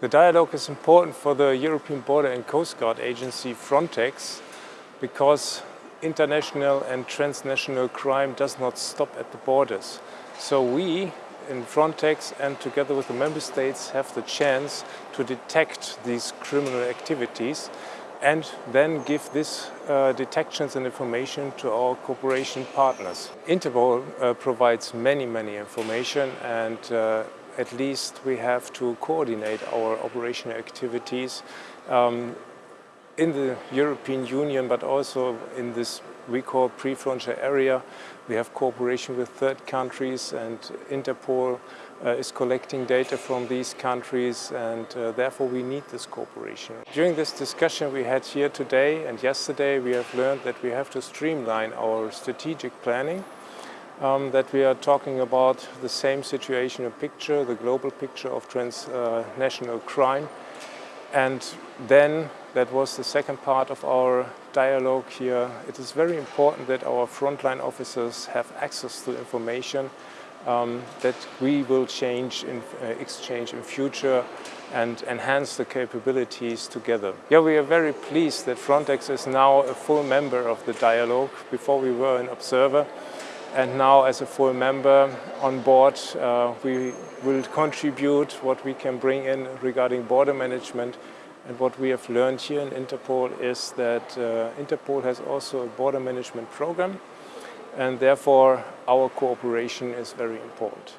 The dialogue is important for the European Border and Coast Guard Agency Frontex because international and transnational crime does not stop at the borders. So we in Frontex and together with the member states have the chance to detect these criminal activities and then give this uh, detections and information to our cooperation partners. Interpol uh, provides many, many information and uh, at least we have to coordinate our operational activities um, in the European Union but also in this we call pre-frontier area. We have cooperation with third countries and Interpol uh, is collecting data from these countries and uh, therefore we need this cooperation. During this discussion we had here today and yesterday we have learned that we have to streamline our strategic planning um, that we are talking about the same situation, a picture, the global picture of transnational uh, crime and then that was the second part of our dialogue here. It is very important that our frontline officers have access to information um, that we will change in, uh, exchange in future and enhance the capabilities together. Yeah, we are very pleased that Frontex is now a full member of the dialogue. Before we were an observer and now as a full member on board uh, we will contribute what we can bring in regarding border management and what we have learned here in Interpol is that uh, Interpol has also a border management program and therefore our cooperation is very important.